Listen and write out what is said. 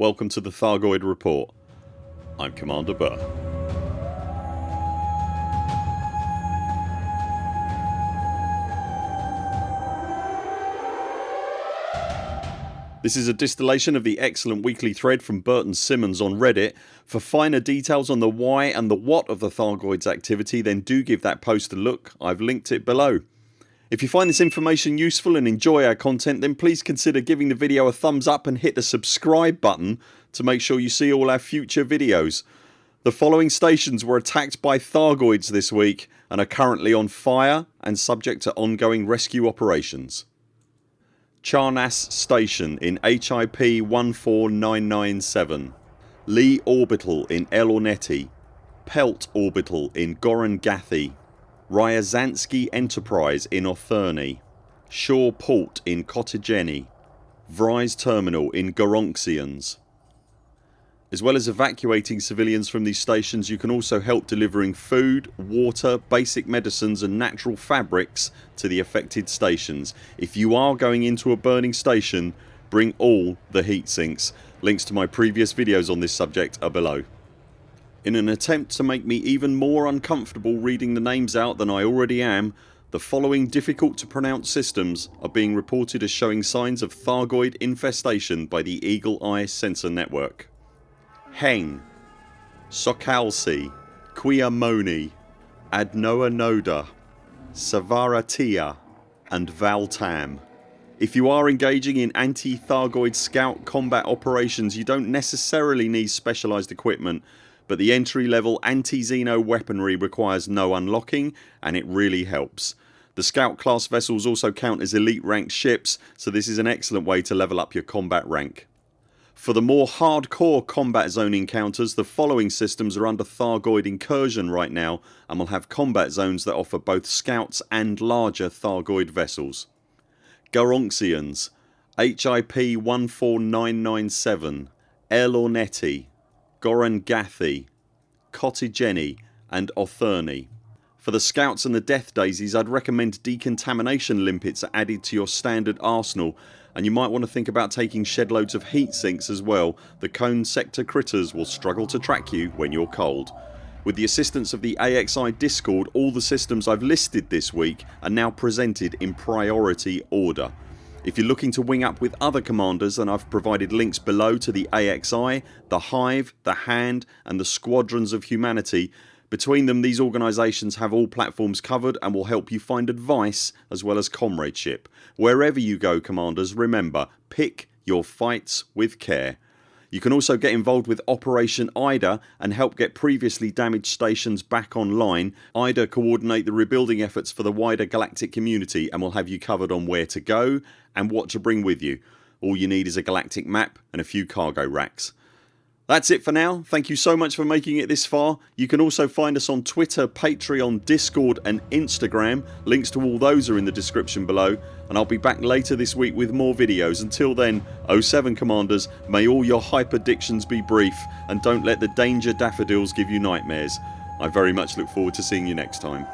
Welcome to the Thargoid Report. I'm Commander Burr. This is a distillation of the excellent weekly thread from Burton Simmons on Reddit. For finer details on the why and the what of the Thargoids activity then do give that post a look. I've linked it below. If you find this information useful and enjoy our content then please consider giving the video a thumbs up and hit the subscribe button to make sure you see all our future videos. The following stations were attacked by Thargoids this week and are currently on fire and subject to ongoing rescue operations. Charnas Station in HIP 14997 Lee Orbital in El Ornetti Pelt Orbital in Goran Gathi Ryazanski Enterprise in Otherney Shaw Port in Kotygeny Vry's Terminal in Goronxians as well as evacuating civilians from these stations you can also help delivering food, water, basic medicines and natural fabrics to the affected stations. If you are going into a burning station bring all the heat sinks. Links to my previous videos on this subject are below. In an attempt to make me even more uncomfortable reading the names out than I already am the following difficult to pronounce systems are being reported as showing signs of Thargoid infestation by the Eagle Eye Sensor Network. Heng Sokalsi Quiamoni Adnoa Noda Savaratia and Valtam. If you are engaging in anti-Thargoid scout combat operations you don't necessarily need specialised equipment but the entry level anti-Xeno weaponry requires no unlocking and it really helps. The scout class vessels also count as elite ranked ships so this is an excellent way to level up your combat rank. For the more hardcore combat zone encounters the following systems are under Thargoid incursion right now and will have combat zones that offer both scouts and larger Thargoid vessels. Garonxians HIP 14997 El Ornetti Goran Kotygeny and Otherney. For the scouts and the death daisies I'd recommend decontamination limpets are added to your standard arsenal and you might want to think about taking shed loads of heat sinks as well. The cone sector critters will struggle to track you when you're cold. With the assistance of the AXI discord all the systems I've listed this week are now presented in priority order. If you're looking to wing up with other commanders then I've provided links below to the AXI, the Hive, the Hand and the Squadrons of Humanity between them these organisations have all platforms covered and will help you find advice as well as comradeship. Wherever you go commanders remember pick your fights with care. You can also get involved with Operation IDA and help get previously damaged stations back online. IDA coordinate the rebuilding efforts for the wider galactic community and will have you covered on where to go and what to bring with you. All you need is a galactic map and a few cargo racks. That's it for now. Thank you so much for making it this far. You can also find us on Twitter, Patreon, Discord and Instagram. Links to all those are in the description below and I'll be back later this week with more videos. Until then 0 7 CMDRs may all your hyperdictions be brief and don't let the danger daffodils give you nightmares. I very much look forward to seeing you next time.